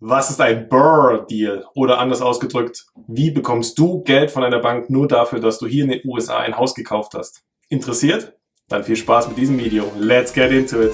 Was ist ein Burr-Deal? Oder anders ausgedrückt, wie bekommst du Geld von einer Bank nur dafür, dass du hier in den USA ein Haus gekauft hast? Interessiert? Dann viel Spaß mit diesem Video. Let's get into it!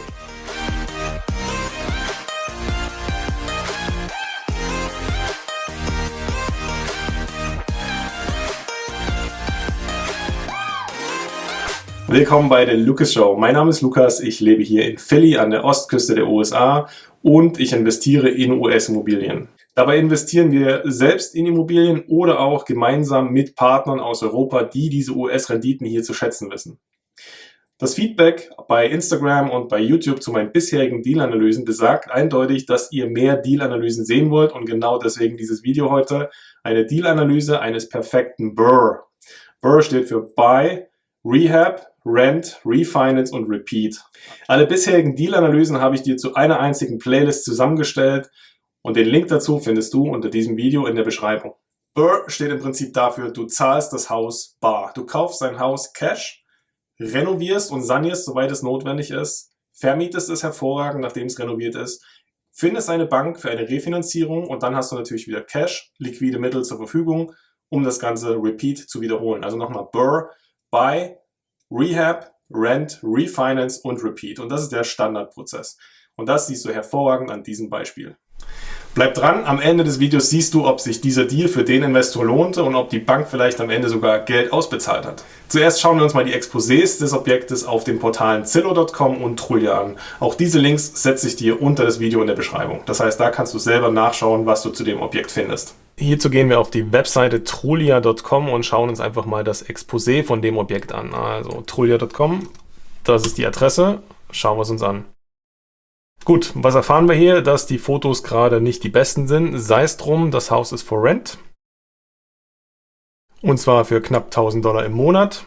Willkommen bei der Lucas Show. Mein Name ist Lukas, ich lebe hier in Philly an der Ostküste der USA und ich investiere in US-Immobilien. Dabei investieren wir selbst in Immobilien oder auch gemeinsam mit Partnern aus Europa, die diese US-Renditen hier zu schätzen wissen. Das Feedback bei Instagram und bei YouTube zu meinen bisherigen Deal-Analysen besagt eindeutig, dass ihr mehr Deal-Analysen sehen wollt und genau deswegen dieses Video heute, eine Deal-Analyse eines perfekten BRRRR. BRRRR steht für Buy, Rehab, Rent, Refinance und Repeat. Alle bisherigen Deal-Analysen habe ich dir zu einer einzigen Playlist zusammengestellt und den Link dazu findest du unter diesem Video in der Beschreibung. BUR steht im Prinzip dafür, du zahlst das Haus bar. Du kaufst dein Haus Cash, renovierst und sanierst, soweit es notwendig ist, vermietest es hervorragend, nachdem es renoviert ist, findest eine Bank für eine Refinanzierung und dann hast du natürlich wieder Cash, liquide Mittel zur Verfügung, um das Ganze Repeat zu wiederholen. Also nochmal BUR, Buy, Rehab, Rent, Refinance und Repeat. Und das ist der Standardprozess. Und das siehst du hervorragend an diesem Beispiel. Bleib dran, am Ende des Videos siehst du, ob sich dieser Deal für den Investor lohnte und ob die Bank vielleicht am Ende sogar Geld ausbezahlt hat. Zuerst schauen wir uns mal die Exposés des Objektes auf den Portalen Zillow.com und Trulia an. Auch diese Links setze ich dir unter das Video in der Beschreibung. Das heißt, da kannst du selber nachschauen, was du zu dem Objekt findest. Hierzu gehen wir auf die Webseite trulia.com und schauen uns einfach mal das Exposé von dem Objekt an. Also trulia.com, das ist die Adresse. Schauen wir es uns an. Gut, was erfahren wir hier? Dass die Fotos gerade nicht die besten sind. Sei es drum, das Haus ist for rent. Und zwar für knapp 1000 Dollar im Monat.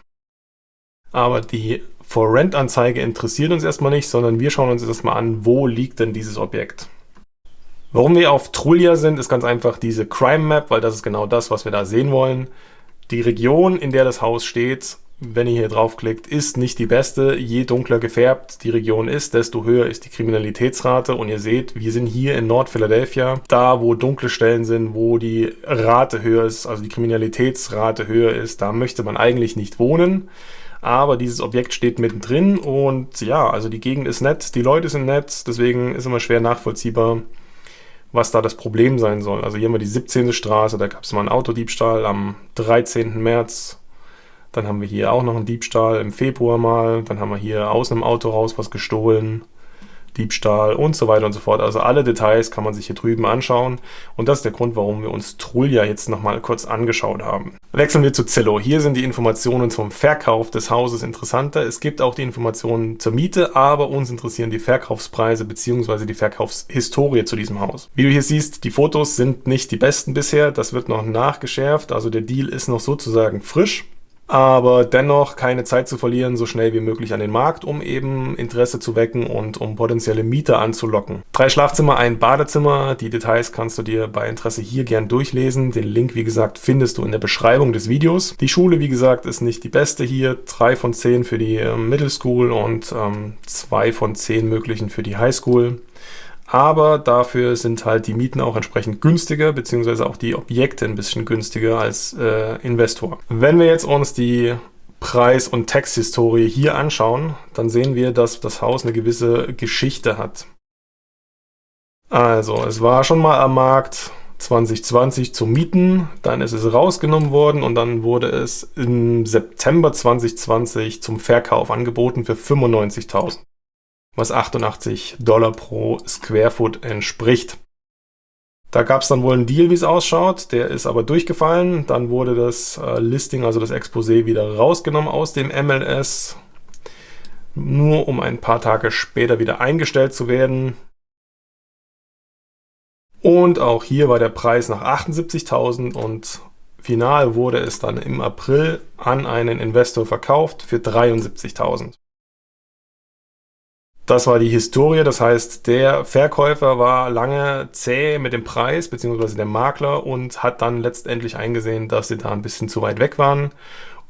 Aber die For Rent Anzeige interessiert uns erstmal nicht, sondern wir schauen uns erstmal an, wo liegt denn dieses Objekt. Warum wir auf Trulia sind, ist ganz einfach diese Crime Map, weil das ist genau das, was wir da sehen wollen. Die Region, in der das Haus steht, wenn ihr hier draufklickt, ist nicht die beste. Je dunkler gefärbt die Region ist, desto höher ist die Kriminalitätsrate. Und ihr seht, wir sind hier in Nord-Philadelphia, da wo dunkle Stellen sind, wo die Rate höher ist, also die Kriminalitätsrate höher ist, da möchte man eigentlich nicht wohnen. Aber dieses Objekt steht mittendrin und ja, also die Gegend ist nett, die Leute sind nett, deswegen ist immer schwer nachvollziehbar, was da das Problem sein soll. Also hier haben wir die 17. Straße, da gab es mal einen Autodiebstahl am 13. März dann haben wir hier auch noch einen Diebstahl im Februar mal. Dann haben wir hier aus einem Auto raus was gestohlen. Diebstahl und so weiter und so fort. Also alle Details kann man sich hier drüben anschauen. Und das ist der Grund, warum wir uns Trulia jetzt nochmal kurz angeschaut haben. Wechseln wir zu Zillow. Hier sind die Informationen zum Verkauf des Hauses interessanter. Es gibt auch die Informationen zur Miete, aber uns interessieren die Verkaufspreise bzw. die Verkaufshistorie zu diesem Haus. Wie du hier siehst, die Fotos sind nicht die besten bisher. Das wird noch nachgeschärft. Also der Deal ist noch sozusagen frisch aber dennoch keine Zeit zu verlieren, so schnell wie möglich an den Markt, um eben Interesse zu wecken und um potenzielle Mieter anzulocken. Drei Schlafzimmer, ein Badezimmer, die Details kannst du dir bei Interesse hier gern durchlesen. Den Link, wie gesagt, findest du in der Beschreibung des Videos. Die Schule, wie gesagt, ist nicht die beste hier. Drei von zehn für die äh, Middle School und ähm, zwei von zehn möglichen für die High School aber dafür sind halt die Mieten auch entsprechend günstiger, beziehungsweise auch die Objekte ein bisschen günstiger als äh, Investor. Wenn wir jetzt uns die Preis- und Texthistorie hier anschauen, dann sehen wir, dass das Haus eine gewisse Geschichte hat. Also, es war schon mal am Markt 2020 zum Mieten, dann ist es rausgenommen worden und dann wurde es im September 2020 zum Verkauf angeboten für 95.000 was 88 Dollar pro Square Foot entspricht. Da gab es dann wohl einen Deal, wie es ausschaut, der ist aber durchgefallen. Dann wurde das äh, Listing, also das Exposé, wieder rausgenommen aus dem MLS, nur um ein paar Tage später wieder eingestellt zu werden. Und auch hier war der Preis nach 78.000 und final wurde es dann im April an einen Investor verkauft für 73.000. Das war die Historie, das heißt, der Verkäufer war lange zäh mit dem Preis, beziehungsweise der Makler und hat dann letztendlich eingesehen, dass sie da ein bisschen zu weit weg waren.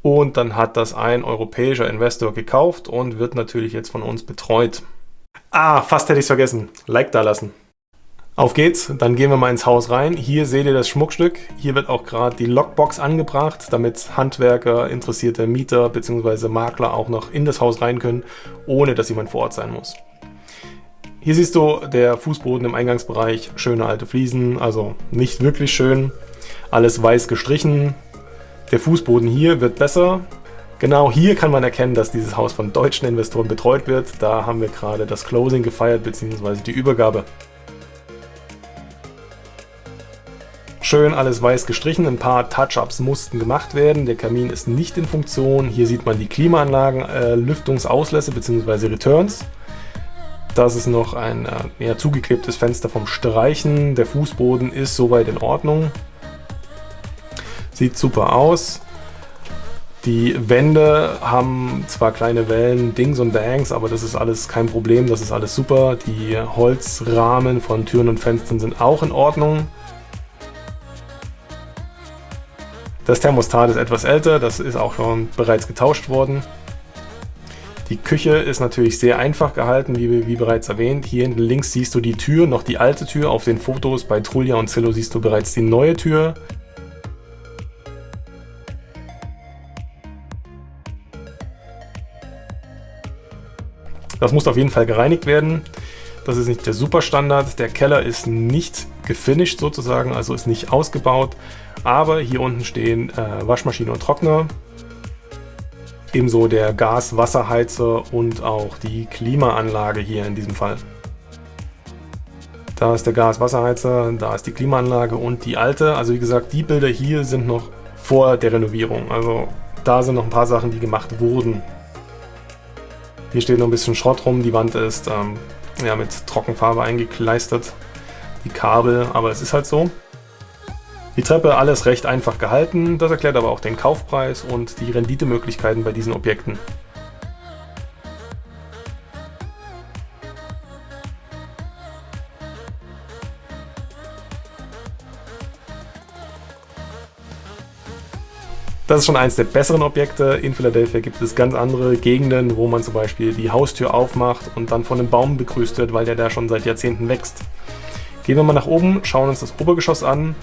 Und dann hat das ein europäischer Investor gekauft und wird natürlich jetzt von uns betreut. Ah, fast hätte ich es vergessen. Like da lassen. Auf geht's, dann gehen wir mal ins Haus rein. Hier seht ihr das Schmuckstück. Hier wird auch gerade die Lockbox angebracht, damit Handwerker, interessierte Mieter bzw. Makler auch noch in das Haus rein können, ohne dass jemand vor Ort sein muss. Hier siehst du der Fußboden im Eingangsbereich, schöne alte Fliesen, also nicht wirklich schön. Alles weiß gestrichen. Der Fußboden hier wird besser. Genau hier kann man erkennen, dass dieses Haus von deutschen Investoren betreut wird. Da haben wir gerade das Closing gefeiert bzw. die Übergabe. Schön alles weiß gestrichen, ein paar Touch-Ups mussten gemacht werden. Der Kamin ist nicht in Funktion. Hier sieht man die Klimaanlagen, äh, Lüftungsauslässe bzw. Returns. Das ist noch ein äh, eher zugeklebtes Fenster vom Streichen. Der Fußboden ist soweit in Ordnung. Sieht super aus. Die Wände haben zwar kleine Wellen, Dings und Bangs, aber das ist alles kein Problem, das ist alles super. Die Holzrahmen von Türen und Fenstern sind auch in Ordnung. Das Thermostat ist etwas älter, das ist auch schon bereits getauscht worden. Die Küche ist natürlich sehr einfach gehalten, wie, wie, bereits erwähnt. Hier hinten links siehst du die Tür, noch die alte Tür. Auf den Fotos bei Trulia und Zillow siehst du bereits die neue Tür. Das muss auf jeden Fall gereinigt werden. Das ist nicht der Superstandard. Der Keller ist nicht gefinisht sozusagen, also ist nicht ausgebaut. Aber hier unten stehen äh, Waschmaschine und Trockner. Ebenso der Gas-Wasserheizer und auch die Klimaanlage hier in diesem Fall. Da ist der Gas-Wasserheizer, da ist die Klimaanlage und die alte. Also wie gesagt, die Bilder hier sind noch vor der Renovierung. Also da sind noch ein paar Sachen, die gemacht wurden. Hier steht noch ein bisschen Schrott rum. Die Wand ist ähm, ja, mit Trockenfarbe eingekleistert. Die Kabel, aber es ist halt so. Die Treppe alles recht einfach gehalten, das erklärt aber auch den Kaufpreis und die Renditemöglichkeiten bei diesen Objekten. Das ist schon eins der besseren Objekte. In Philadelphia gibt es ganz andere Gegenden, wo man zum Beispiel die Haustür aufmacht und dann von einem Baum begrüßt wird, weil der da schon seit Jahrzehnten wächst. Gehen wir mal nach oben, schauen uns das Obergeschoss an.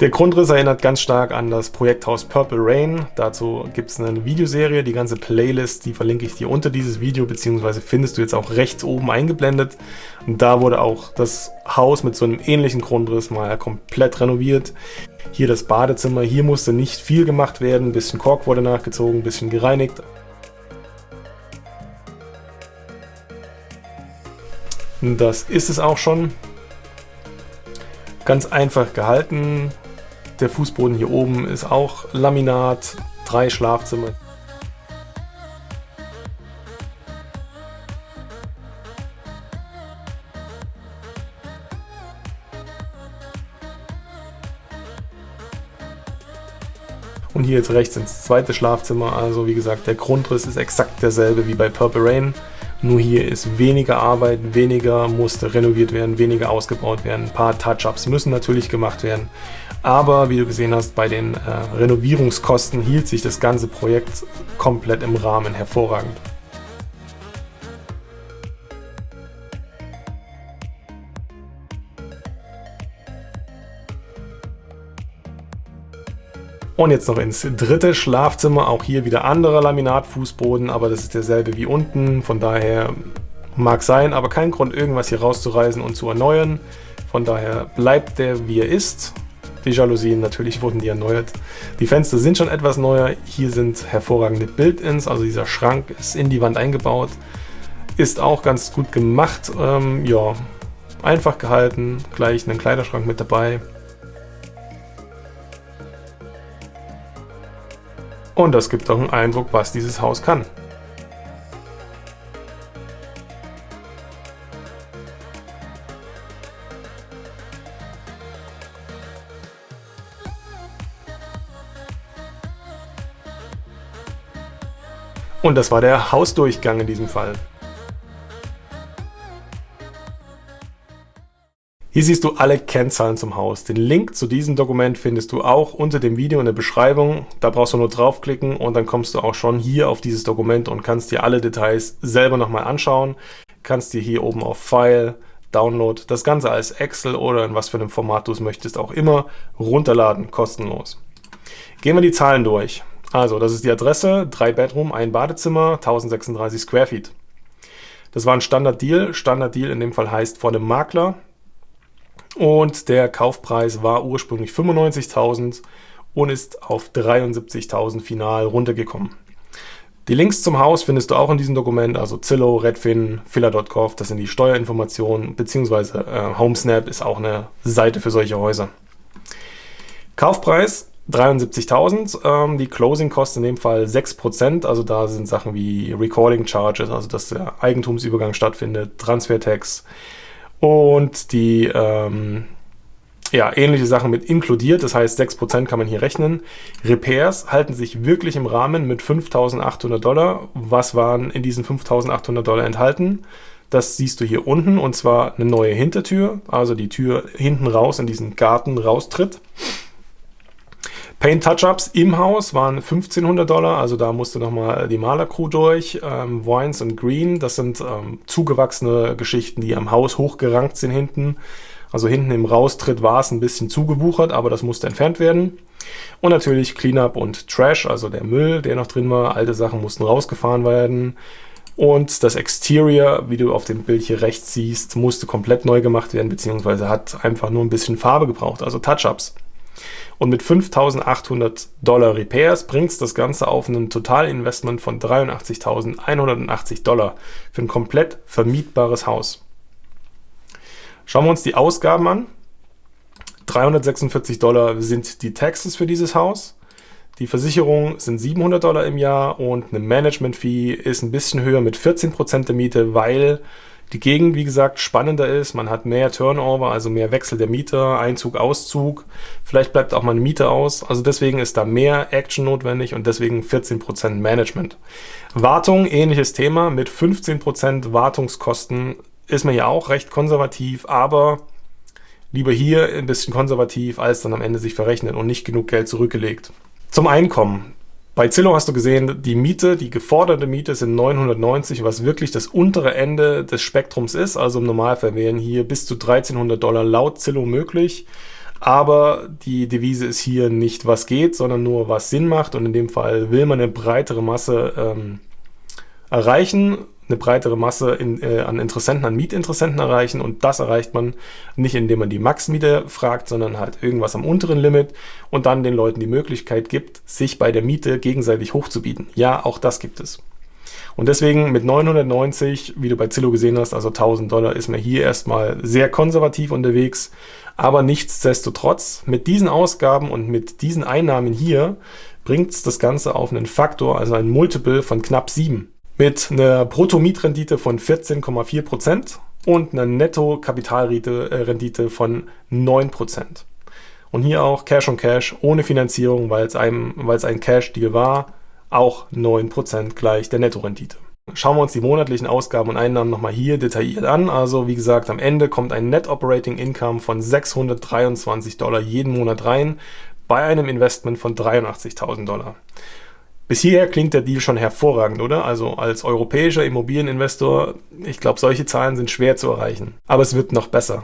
Der Grundriss erinnert ganz stark an das Projekthaus Purple Rain. Dazu gibt es eine Videoserie, die ganze Playlist, die verlinke ich dir unter dieses Video, beziehungsweise findest du jetzt auch rechts oben eingeblendet. Und da wurde auch das Haus mit so einem ähnlichen Grundriss mal komplett renoviert. Hier das Badezimmer, hier musste nicht viel gemacht werden, ein bisschen Kork wurde nachgezogen, ein bisschen gereinigt. Das ist es auch schon. Ganz einfach gehalten, der Fußboden hier oben ist auch Laminat, drei Schlafzimmer. Und hier jetzt rechts ins zweite Schlafzimmer. Also wie gesagt, der Grundriss ist exakt derselbe wie bei Purple Rain. Nur hier ist weniger Arbeit, weniger musste renoviert werden, weniger ausgebaut werden. Ein paar Touch-Ups müssen natürlich gemacht werden. Aber wie du gesehen hast, bei den äh, Renovierungskosten hielt sich das ganze Projekt komplett im Rahmen hervorragend. Und jetzt noch ins dritte Schlafzimmer, auch hier wieder anderer Laminatfußboden, aber das ist derselbe wie unten, von daher mag sein, aber kein Grund irgendwas hier rauszureißen und zu erneuern. Von daher bleibt der wie er ist. Die Jalousien, natürlich wurden die erneuert. Die Fenster sind schon etwas neuer. Hier sind hervorragende Build-ins, also dieser Schrank ist in die Wand eingebaut. Ist auch ganz gut gemacht. Ähm, ja, einfach gehalten. Gleich einen Kleiderschrank mit dabei. Und das gibt auch einen Eindruck, was dieses Haus kann. Und das war der Hausdurchgang in diesem Fall. Hier siehst du alle Kennzahlen zum Haus. Den Link zu diesem Dokument findest du auch unter dem Video in der Beschreibung. Da brauchst du nur draufklicken und dann kommst du auch schon hier auf dieses Dokument und kannst dir alle Details selber nochmal anschauen. Kannst dir hier oben auf File, Download, das Ganze als Excel oder in was für einem Format du es möchtest auch immer runterladen, kostenlos. Gehen wir die Zahlen durch. Also, das ist die Adresse, 3 Bedroom, ein Badezimmer, 1036 Square Feet. Das war ein Standard-Deal. Standard-Deal in dem Fall heißt von dem Makler. Und der Kaufpreis war ursprünglich 95.000 und ist auf 73.000 final runtergekommen. Die Links zum Haus findest du auch in diesem Dokument, also Zillow, Redfin, Filler.gov, das sind die Steuerinformationen, beziehungsweise äh, HomeSnap ist auch eine Seite für solche Häuser. Kaufpreis 73.000, ähm, die Closing Cost in dem Fall 6%, also da sind Sachen wie Recording Charges, also dass der Eigentumsübergang stattfindet, Transfertax, und die ähm, ja, ähnliche Sachen mit inkludiert, das heißt 6% kann man hier rechnen. Repairs halten sich wirklich im Rahmen mit 5.800 Dollar. Was waren in diesen 5.800 Dollar enthalten? Das siehst du hier unten und zwar eine neue Hintertür, also die Tür hinten raus in diesen Garten raustritt. Paint Touch-Ups im Haus waren 1500 Dollar, also da musste nochmal die Malercrew durch. Ähm, Wines und Green, das sind ähm, zugewachsene Geschichten, die am Haus hochgerankt sind hinten. Also hinten im Raustritt war es ein bisschen zugewuchert, aber das musste entfernt werden. Und natürlich Cleanup und Trash, also der Müll, der noch drin war. Alte Sachen mussten rausgefahren werden. Und das Exterior, wie du auf dem Bild hier rechts siehst, musste komplett neu gemacht werden, beziehungsweise hat einfach nur ein bisschen Farbe gebraucht, also Touch-Ups. Und mit 5.800 Dollar Repairs bringt es das Ganze auf ein Totalinvestment von 83.180 Dollar für ein komplett vermietbares Haus. Schauen wir uns die Ausgaben an. 346 Dollar sind die Taxes für dieses Haus. Die Versicherung sind 700 Dollar im Jahr und eine Management-Fee ist ein bisschen höher mit 14% der Miete, weil die Gegend, wie gesagt, spannender ist. Man hat mehr Turnover, also mehr Wechsel der Mieter, Einzug, Auszug. Vielleicht bleibt auch mal eine Miete aus. Also deswegen ist da mehr Action notwendig und deswegen 14% Management. Wartung, ähnliches Thema. Mit 15% Wartungskosten ist man ja auch recht konservativ, aber lieber hier ein bisschen konservativ, als dann am Ende sich verrechnet und nicht genug Geld zurückgelegt. Zum Einkommen. Bei Zillow hast du gesehen, die Miete, die geforderte Miete sind 990, was wirklich das untere Ende des Spektrums ist. Also im Normalfall wären hier bis zu 1300 Dollar laut Zillow möglich. Aber die Devise ist hier nicht, was geht, sondern nur, was Sinn macht. Und in dem Fall will man eine breitere Masse ähm, erreichen eine breitere Masse in, äh, an Interessenten, an Mietinteressenten erreichen und das erreicht man nicht, indem man die Max-Miete fragt, sondern halt irgendwas am unteren Limit und dann den Leuten die Möglichkeit gibt, sich bei der Miete gegenseitig hochzubieten. Ja, auch das gibt es. Und deswegen mit 990, wie du bei Zillow gesehen hast, also 1000 Dollar, ist man hier erstmal sehr konservativ unterwegs. Aber nichtsdestotrotz, mit diesen Ausgaben und mit diesen Einnahmen hier, bringt es das Ganze auf einen Faktor, also ein Multiple von knapp 7 mit einer Brutto-Mietrendite von 14,4% und einer Netto-Kapitalrendite von 9%. Und hier auch Cash on Cash ohne Finanzierung, weil es, einem, weil es ein Cash-Deal war, auch 9% gleich der Nettorendite. Schauen wir uns die monatlichen Ausgaben und Einnahmen nochmal hier detailliert an. Also wie gesagt, am Ende kommt ein Net Operating Income von 623 Dollar jeden Monat rein bei einem Investment von 83.000 Dollar. Bis hierher klingt der Deal schon hervorragend, oder? Also als europäischer Immobilieninvestor, ich glaube, solche Zahlen sind schwer zu erreichen. Aber es wird noch besser.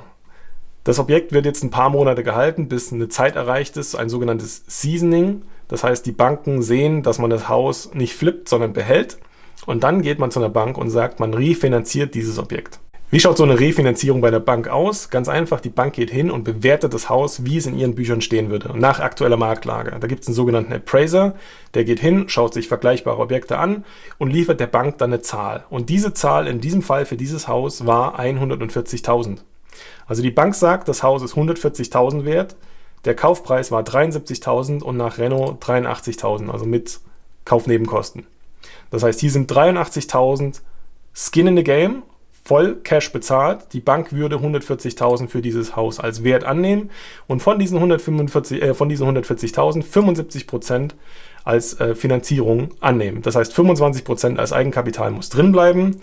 Das Objekt wird jetzt ein paar Monate gehalten, bis eine Zeit erreicht ist, ein sogenanntes Seasoning. Das heißt, die Banken sehen, dass man das Haus nicht flippt, sondern behält. Und dann geht man zu einer Bank und sagt, man refinanziert dieses Objekt. Wie schaut so eine Refinanzierung bei der Bank aus? Ganz einfach, die Bank geht hin und bewertet das Haus, wie es in ihren Büchern stehen würde, nach aktueller Marktlage. Da gibt es einen sogenannten Appraiser, der geht hin, schaut sich vergleichbare Objekte an und liefert der Bank dann eine Zahl. Und diese Zahl in diesem Fall für dieses Haus war 140.000. Also die Bank sagt, das Haus ist 140.000 wert, der Kaufpreis war 73.000 und nach Renault 83.000, also mit Kaufnebenkosten. Das heißt, hier sind 83.000 Skin in the Game voll Cash bezahlt. Die Bank würde 140.000 für dieses Haus als Wert annehmen und von diesen 145, äh, von diesen 140.000 75 Prozent als äh, Finanzierung annehmen. Das heißt, 25% als Eigenkapital muss drin bleiben.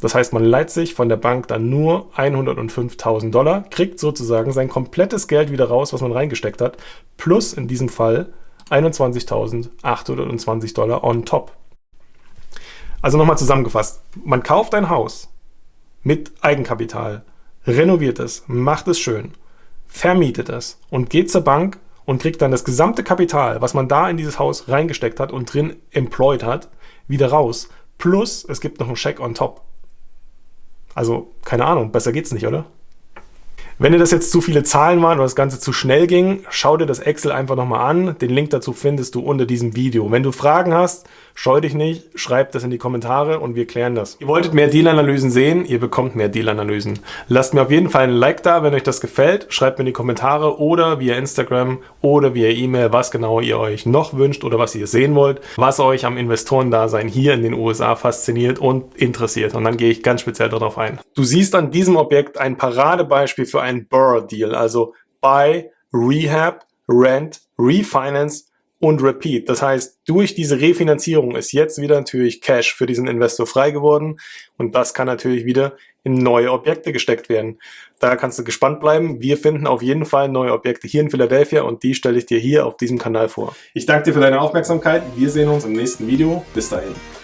Das heißt, man leiht sich von der Bank dann nur 105.000 Dollar, kriegt sozusagen sein komplettes Geld wieder raus, was man reingesteckt hat, plus in diesem Fall 21.820 Dollar on top. Also nochmal zusammengefasst, man kauft ein Haus mit Eigenkapital, renoviert es, macht es schön, vermietet es und geht zur Bank und kriegt dann das gesamte Kapital, was man da in dieses Haus reingesteckt hat und drin employed hat, wieder raus. Plus, es gibt noch einen Scheck on top. Also, keine Ahnung, besser geht's nicht, oder? Wenn dir das jetzt zu viele Zahlen waren oder das Ganze zu schnell ging, schau dir das Excel einfach nochmal an. Den Link dazu findest du unter diesem Video. Wenn du Fragen hast, scheu dich nicht, schreib das in die Kommentare und wir klären das. Ihr wolltet mehr Deal-Analysen sehen, ihr bekommt mehr Deal-Analysen. Lasst mir auf jeden Fall ein Like da, wenn euch das gefällt. Schreibt mir in die Kommentare oder via Instagram oder via E-Mail, was genau ihr euch noch wünscht oder was ihr sehen wollt, was euch am Investorendasein hier in den USA fasziniert und interessiert. Und dann gehe ich ganz speziell darauf ein. Du siehst an diesem Objekt ein Paradebeispiel für ein Burr-Deal, also Buy, Rehab, Rent, Refinance und Repeat. Das heißt, durch diese Refinanzierung ist jetzt wieder natürlich Cash für diesen Investor frei geworden und das kann natürlich wieder in neue Objekte gesteckt werden. Da kannst du gespannt bleiben. Wir finden auf jeden Fall neue Objekte hier in Philadelphia und die stelle ich dir hier auf diesem Kanal vor. Ich danke dir für deine Aufmerksamkeit. Wir sehen uns im nächsten Video. Bis dahin.